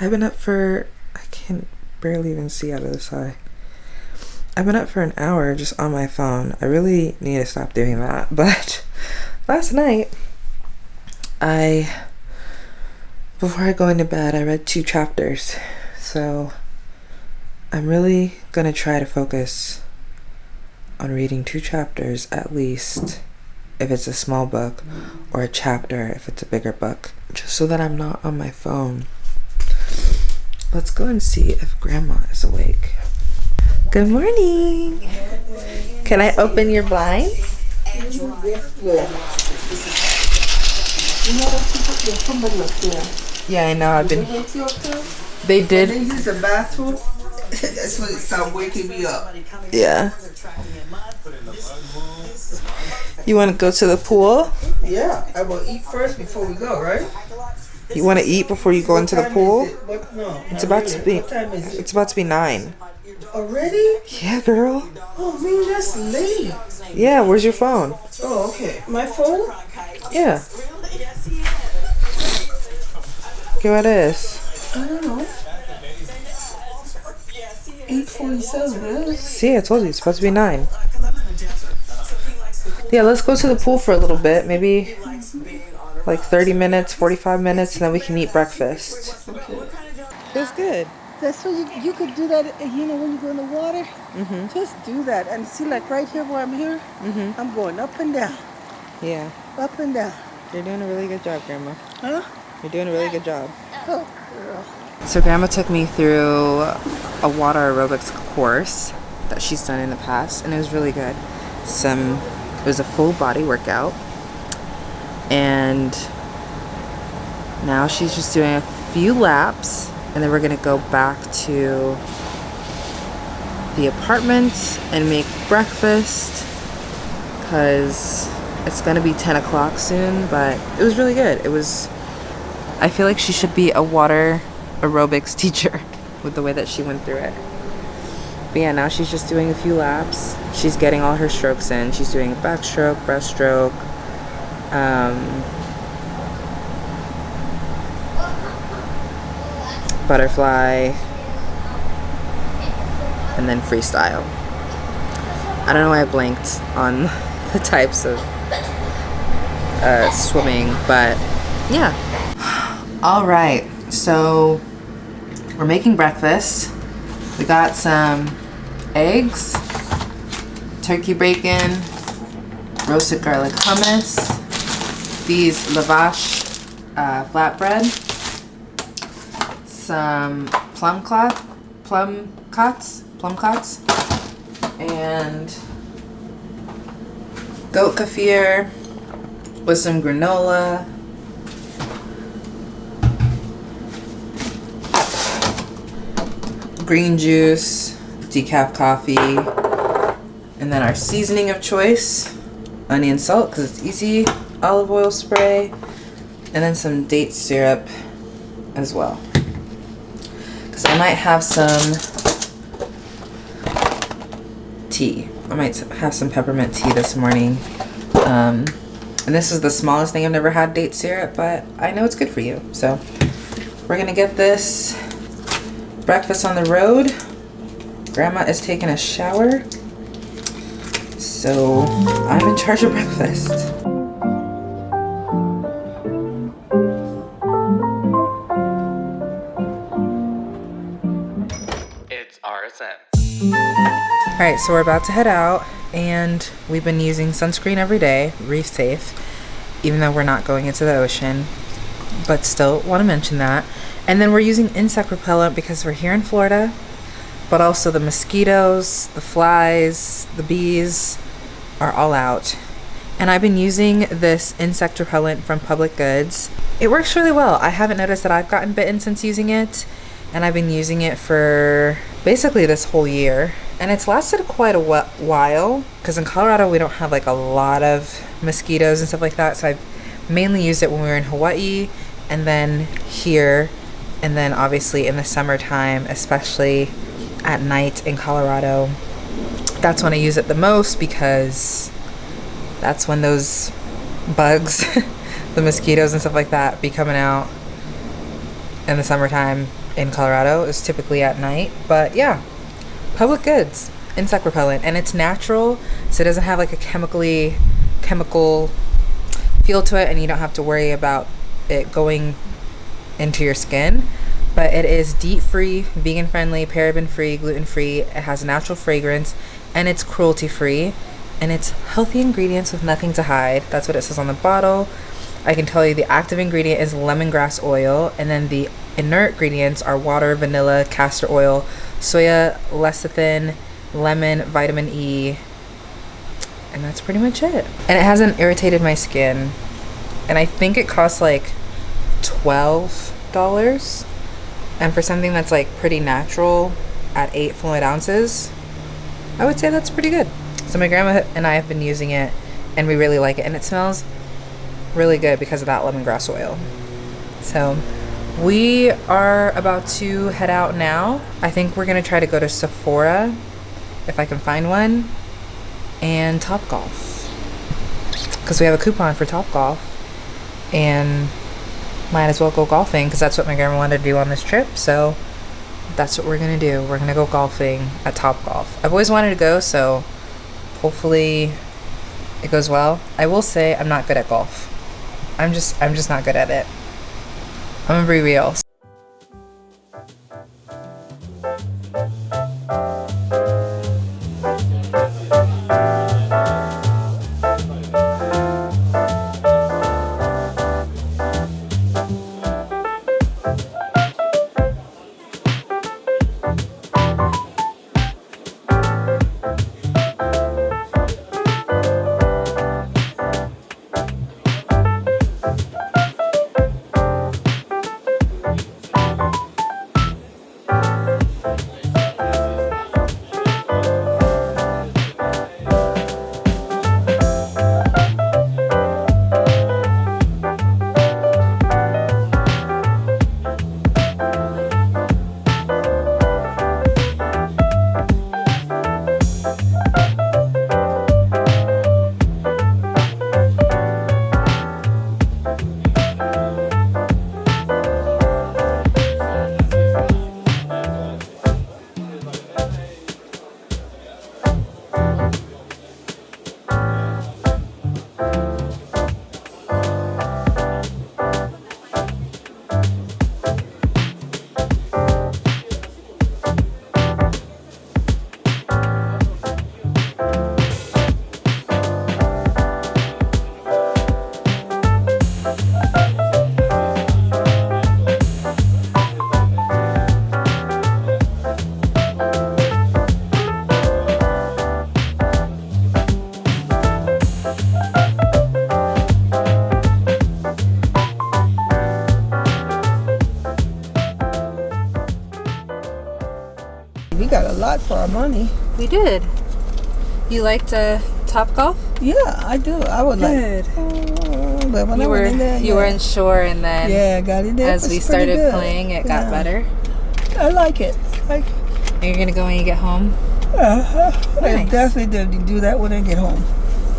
I've been up for, I can barely even see out of this eye. I've been up for an hour just on my phone. I really need to stop doing that. But last night, I, before I go into bed, I read two chapters. So I'm really gonna try to focus on reading two chapters at least if it's a small book or a chapter if it's a bigger book just so that I'm not on my phone. Let's go and see if grandma is awake. Good morning. Can I open your blinds? Yeah, I know. I've been. They They did. use the bathroom. That's when it started waking me up. Yeah. You want to go to the pool? Yeah, I will eat first before we go, right? You want to eat before you go into the pool? it? What- no, It's about to be. What time is it? It's about to be nine. Already? Yeah, girl. Oh man, that's late. Yeah. Where's your phone? Oh, okay. My phone? Yeah. Okay, what is? I don't know. 847, really? See, I told you it's supposed to be nine. Yeah, let's go to the pool for a little bit. Maybe like 30 minutes, 45 minutes, and then we can eat breakfast. It was good. That's what you, you could do that, you know, when you go in the water. Mm-hmm. Just do that. And see, like right here where I'm here, Mm-hmm. I'm going up and down, Yeah, up and down. you're doing a really good job, Grandma. Huh? You're doing a really good job. Oh, girl. So Grandma took me through a water aerobics course that she's done in the past, and it was really good. Some, it was a full body workout, and now she's just doing a few laps, and then we're gonna go back to the apartment and make breakfast, cause it's gonna be 10 o'clock soon. But it was really good. It was. I feel like she should be a water aerobics teacher with the way that she went through it. But yeah, now she's just doing a few laps. She's getting all her strokes in. She's doing a backstroke, breaststroke, um, butterfly, and then freestyle. I don't know why I blanked on the types of uh, swimming, but yeah. All right, so we're making breakfast. We got some eggs, turkey bacon, roasted garlic hummus, these lavash uh, flatbread, some plum clot, plum cots, plum cots, and goat kefir with some granola, green juice, decaf coffee, and then our seasoning of choice, onion salt because it's easy, olive oil spray, and then some date syrup as well. Because I might have some tea. I might have some peppermint tea this morning. Um, and this is the smallest thing I've never had date syrup, but I know it's good for you. So we're gonna get this breakfast on the road. Grandma is taking a shower. So I'm in charge of breakfast. All right, so we're about to head out, and we've been using sunscreen every day, reef safe, even though we're not going into the ocean. But still, want to mention that. And then we're using insect repellent because we're here in Florida, but also the mosquitoes, the flies, the bees are all out. And I've been using this insect repellent from Public Goods. It works really well. I haven't noticed that I've gotten bitten since using it, and I've been using it for basically this whole year. And it's lasted quite a while because in Colorado we don't have like a lot of mosquitoes and stuff like that. So I've mainly used it when we were in Hawaii and then here and then obviously in the summertime, especially at night in Colorado. That's when I use it the most because that's when those bugs, the mosquitoes and stuff like that, be coming out in the summertime in Colorado. is typically at night. But yeah, public goods, insect repellent. And it's natural, so it doesn't have like a chemically chemical feel to it and you don't have to worry about it going into your skin. But it is DEET free vegan friendly paraben free gluten free. It has natural fragrance and it's cruelty free and it's healthy ingredients with nothing to hide. That's what it says on the bottle i can tell you the active ingredient is lemongrass oil and then the inert ingredients are water vanilla castor oil soya lecithin lemon vitamin e and that's pretty much it. And it hasn't irritated my skin. And I think it costs like $12. And for something that's like pretty natural at 8 fluid ounces, I would say that's pretty good. So my grandma and I have been using it and we really like it. And it smells really good because of that lemongrass oil. So we are about to head out now. I think we're to try to go to Sephora if I can find one and Top Golf because we have a coupon for Top Golf and might as well go golfing because that's what my grandma wanted to do on this trip. So that's what we're gonna do. We're gonna go golfing at Top Golf I've always wanted to go so hopefully it goes well. I will say I'm not good at golf I'm just I'm just not good at it. I'm gonna be real lot for our money. we did you liked uh, Top Golf Yeah, I do. I would Good. like. Oh, but when I you were went in there, you yeah. were unsure and then Yeah, got in there. as we started good. playing it got Yeah. better I like it. Like, you're gonna go when you get home uh, I Nice. definitely did do that when I get home.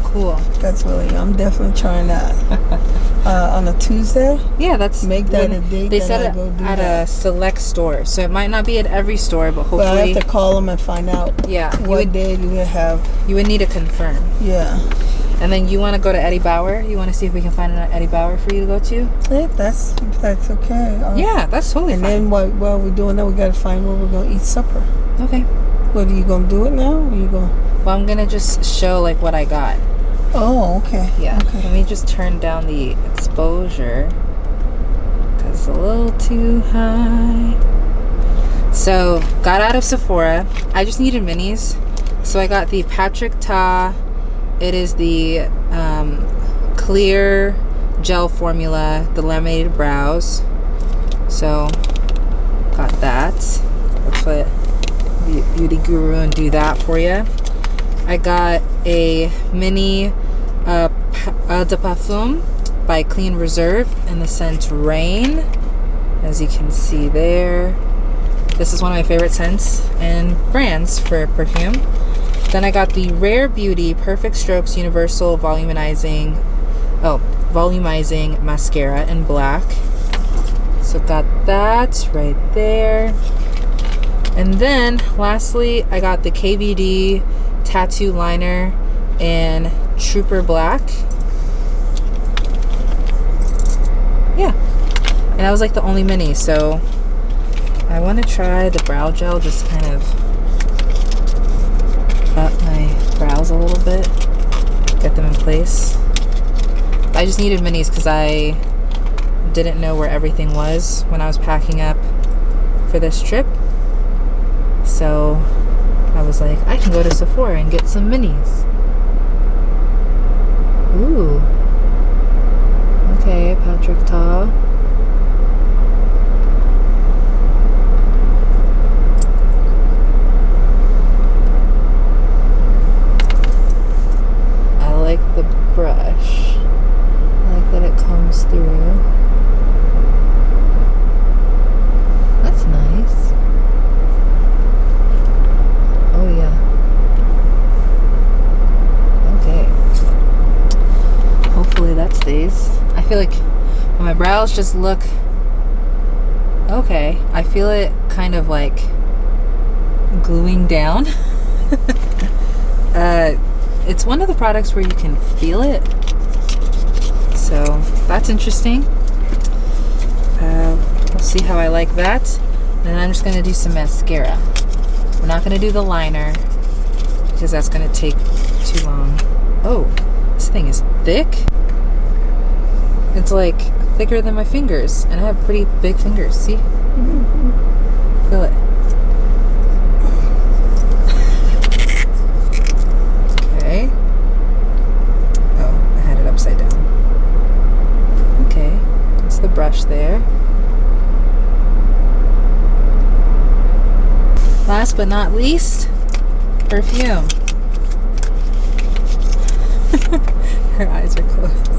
cool That's really. I'm definitely trying that uh, on a Tuesday. yeah that's Make that a date they said go at that. a select store so it might not be at every store but But I hopefully have to call them and find out yeah what would, day do we have. you would need to confirm Yeah, and then you want to go to Eddie Bauer you want to see if we can find an Eddie Bauer for you to go to if that's if that's okay. Uh, yeah that's totally And fine then while, while we're doing that, we gotta find where we're gonna eat supper. okay What are you gonna do it now? Or you gonna? well I'm gonna just show like what I got Oh, okay. Yeah. Okay. Let me just turn down the exposure because it's a little too high. So, got out of Sephora. I just needed minis. So, I got the Patrick Ta. It is the um, clear gel formula, the laminated brows. So, got that. Let's let Be- Beauty Guru and do that for you. I got a mini uh, de parfum by Clean Reserve in the scent Rain. As you can see there. This is one of my favorite scents and brands for perfume. Then I got the Rare Beauty Perfect Strokes Universal Volumizing, oh, volumizing mascara in black. So got that right there. And then lastly, I got the KVD tattoo liner in Trooper Black. Yeah. And that was like the only mini, so I want to try the brow gel, just kind of up my brows a little bit, get them in place. I just needed minis because I didn't know where everything was when I was packing up for this trip. So I was like, I can go to Sephora and get some minis. Ooh. Okay, Patrick Ta. I like the brush. I like that it comes through. That's nice. Oh yeah. Okay. Stays. I feel like my brows just look okay, I feel it kind of like gluing down. uh, it's one of the products where you can feel it. So that's interesting. Uh, we'll see how I like that. And I'm just gonna do some mascara. We're not gonna do the liner because that's gonna take too long. Oh, this thing is thick. It's like thicker than my fingers, and I have pretty big fingers. See? Feel it. Okay. Oh, I had it upside down. Okay, that's the brush there. Last but not least, perfume. Her eyes are closed.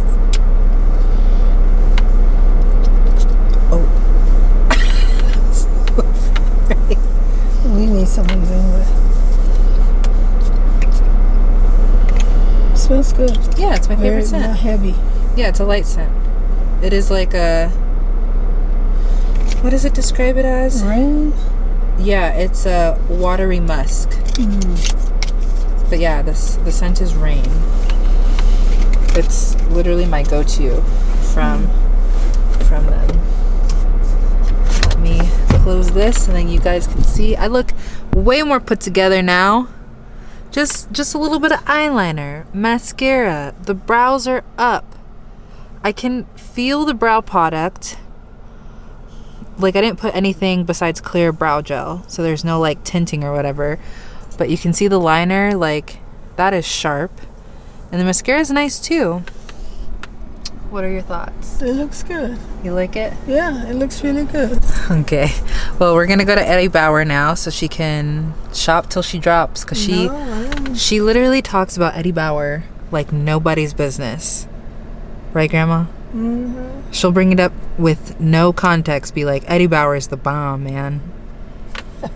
Oh. We need someone doing that. Smells good. Yeah, it's my Very favorite not scent. heavy. Yeah, it's a light scent. It is like a. What does it describe it as? Rain. Yeah, it's a watery musk. Mm. But yeah, this the scent is rain. It's literally my go-to from mm. from them. Close this and then you guys can see. I look way more put together now. Just just a little bit of eyeliner, mascara. The brows are up. I can feel the brow product. Like I didn't put anything besides clear brow gel, so there's no like tinting or whatever. But you can see the liner, like that is sharp. And the mascara is nice too. What are your thoughts? It looks good. You like it? Yeah, it looks really good. Okay. Well, we're gonna go to Eddie Bauer now, so she can shop till she drops. Cause she No, she literally talks about Eddie Bauer like nobody's business. Right, Grandma? Mhm. She'll bring it up with no context. Be like, Eddie Bauer is the bomb, man. All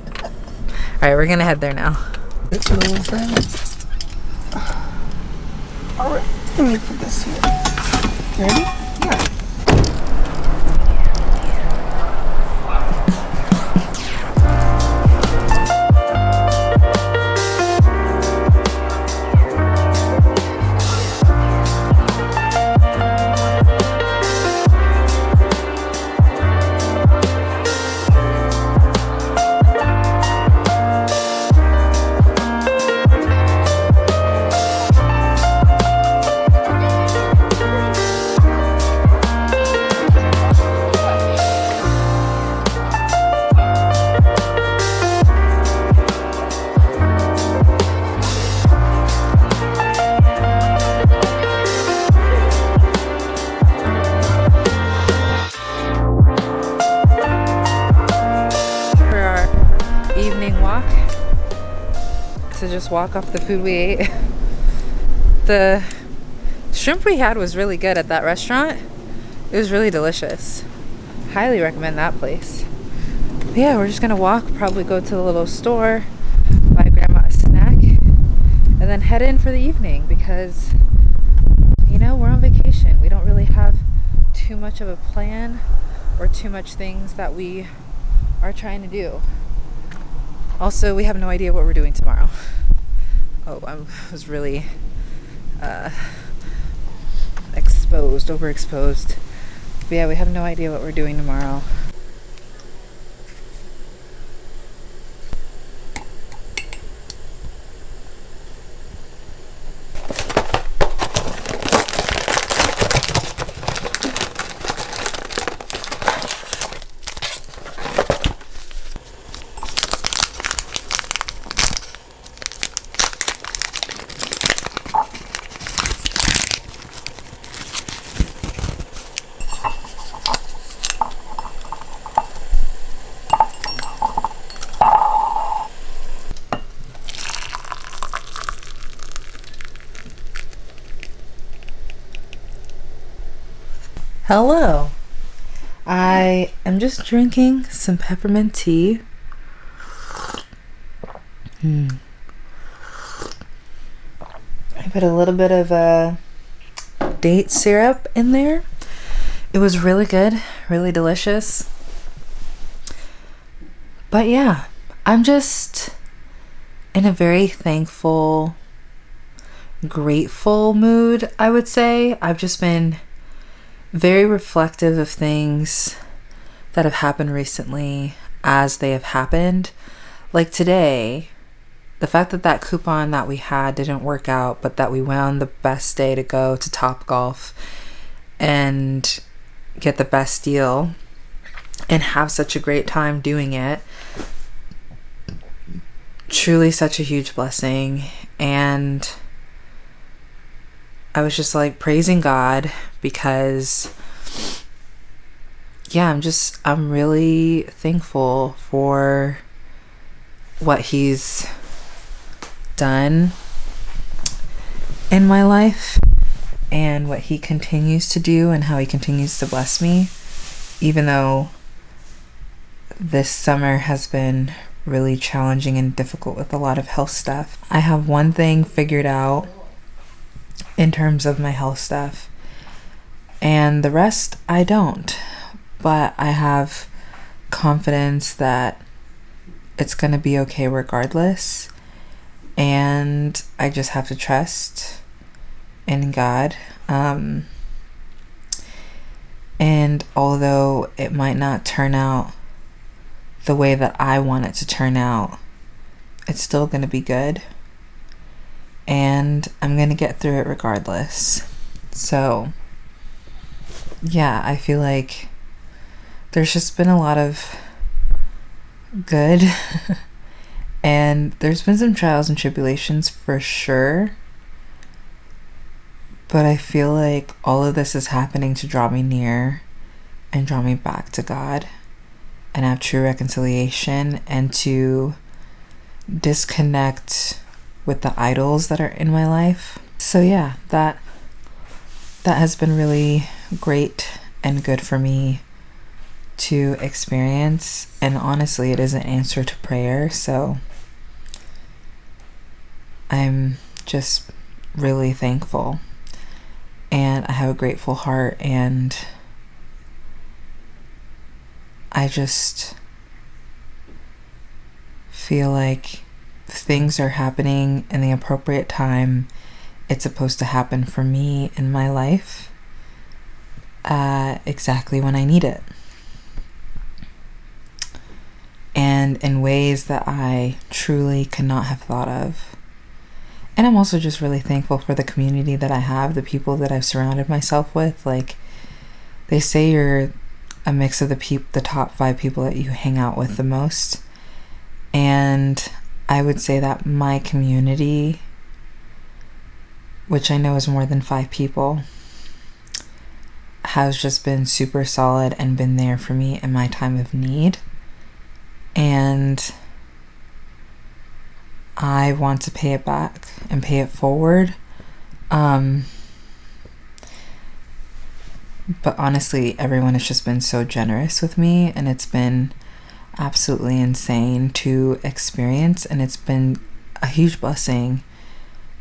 right, we're gonna head there now. This little thing. All right, let me put this here. Ready? Walk off the food we ate. The shrimp we had was really good at that restaurant. It was really delicious. Highly recommend that place. But yeah, we're just gonna walk, probably go to the little store, buy grandma a snack, and then head in for the evening because you know we're on vacation. We don't really have too much of a plan or too much things that we are trying to do. Also, we have no idea what we're doing tomorrow. Oh, I was really uh, exposed, overexposed. But yeah, we have no idea what we're doing tomorrow. Hello. I am just drinking some peppermint tea. Hmm. I put a little bit of uh, date syrup in there. It was really good, really delicious. But yeah, I'm just in a very thankful, grateful mood, I would say. I've just been very reflective of things that have happened recently as they have happened. Like today, the fact that that coupon that we had didn't work out, but that we on the best day to go to Top Golf and get the best deal and have such a great time doing it. Truly, such a huge blessing. And I was just like praising God because yeah, I'm just I'm really thankful for what he's done in my life and what he continues to do and how he continues to bless me even though this summer has been really challenging and difficult with a lot of health stuff. I have one thing figured out in terms of my health stuff. And the rest, I don't. But I have confidence that it's going to be okay regardless. And I just have to trust in God. Um, and although it might not turn out the way that I want it to turn out, it's still going to be good and I'm going to get through it regardless. So, yeah, I feel like there's just been a lot of good, and there's been some trials and tribulations for sure. But I feel like all of this is happening to draw me near and draw me back to God and have true reconciliation and to disconnect with the idols that are in my life. So yeah, that that has been really great and good for me to experience. And honestly it is an answer to prayer, so I'm just really thankful. And I have a grateful heart. And I just feel like things are happening in the appropriate time. It's supposed to happen for me in my life uh, exactly when I need it. And in ways that I truly could not have thought of. And I'm also just really thankful for the community that I have, the people that I've surrounded myself with. Like, they say you're a mix of the peop- the top five people that you hang out with the most. And I would say that my community, which I know is more than five people, has just been super solid and been there for me in my time of need. And I want to pay it back and pay it forward. Um, but honestly, everyone has just been so generous with me, and it's been absolutely insane to experience, and it's been a huge blessing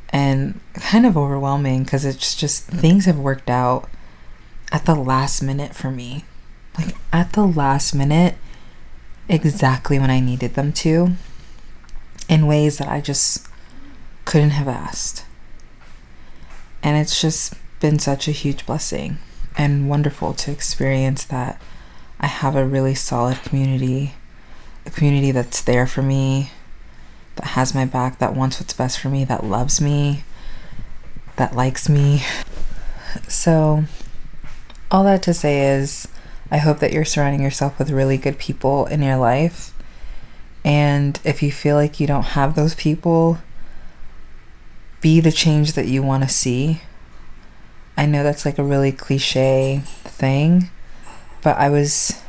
and kind of overwhelming because it's just things have worked out at the last minute for me. like at the last minute exactly when I needed them to in ways that I just couldn't have asked. And it's just been such a huge blessing and wonderful to experience that I have a really solid community, a community that's there for me, that has my back, that wants what's best for me, that loves me, that likes me. So, all that to say is, I hope that you're surrounding yourself with really good people in your life. And if you feel like you don't have those people, be the change that you want to see. I know that's like a really cliche thing, but I was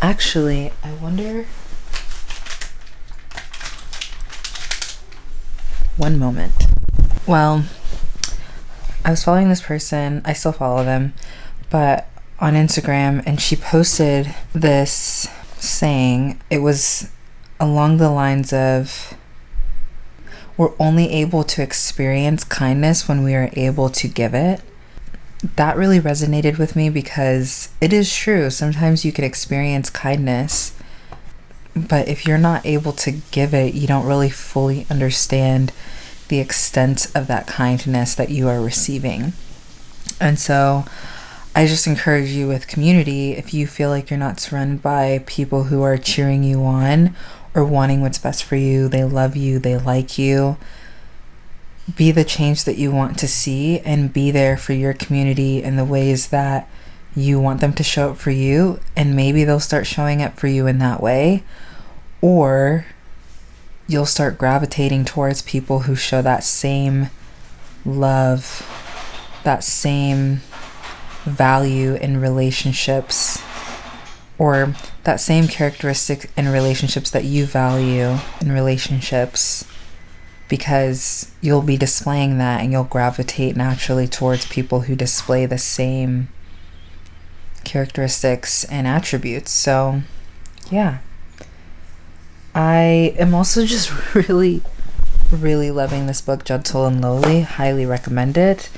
actually, I wonder. One moment. Well, I was following this person, I still follow them, but on Instagram, and she posted this saying, it was along the lines of, we're only able to experience kindness when we are able to give it. That really resonated with me because it is true. Sometimes you can experience kindness, but if you're not able to give it, you don't really fully understand the extent of that kindness that you are receiving. And so I just encourage you with community if you feel like you're not surrounded by people who are cheering you on or wanting what's best for you, they love you, they like you. Be the change that you want to see and be there for your community in the ways that you want them to show up for you, and maybe they'll start showing up for you in that way. Or you'll start gravitating towards people who show that same love, that same value in relationships or that same characteristic in relationships that you value in relationships because you'll be displaying that and you'll gravitate naturally towards people who display the same characteristics and attributes. So, yeah. I am also just really, really loving this book, Gentle and Lowly. Highly recommend it.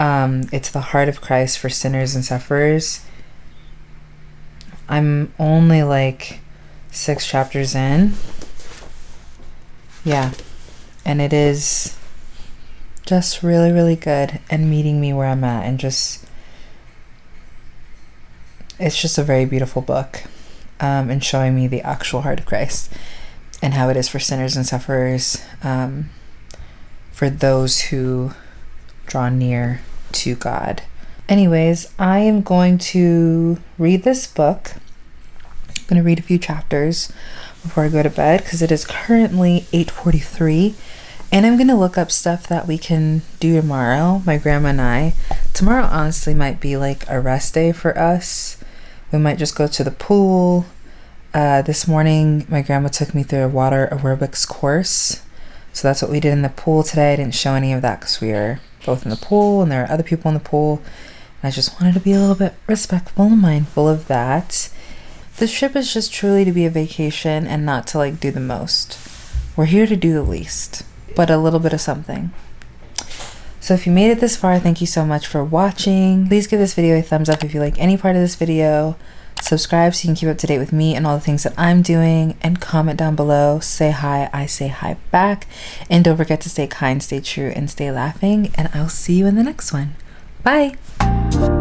Um, it's the heart of Christ for sinners and sufferers. I'm only like six chapters in. Yeah. And it is just really, really good and meeting me where I'm at and just. It's just a very beautiful book um, and showing me the actual heart of Christ and how it is for sinners and sufferers, um, for those who draw near to God. Anyways, I am going to read this book. I'm going to read a few chapters before I go to bed because it is currently 8:43 and I'm going to look up stuff that we can do tomorrow, my grandma and I. Tomorrow honestly might be like a rest day for us. We might just go to the pool. Uh, this morning, my grandma took me through a water aerobics course. So that's what we did in the pool today. I didn't show any of that because we were both in the pool and there are other people in the pool. And I just wanted to be a little bit respectful and mindful of that. This trip is just truly to be a vacation and not to like do the most. We're here to do the least, but a little bit of something. So if you made it this far, thank you so much for watching. Please give this video a thumbs up if you like any part of this video. Subscribe so you can keep up to date with me and all the things that I'm doing. And comment down below. Say hi. I say hi back. And don't forget to stay kind, stay true, and stay laughing. And I'll see you in the next one. Bye.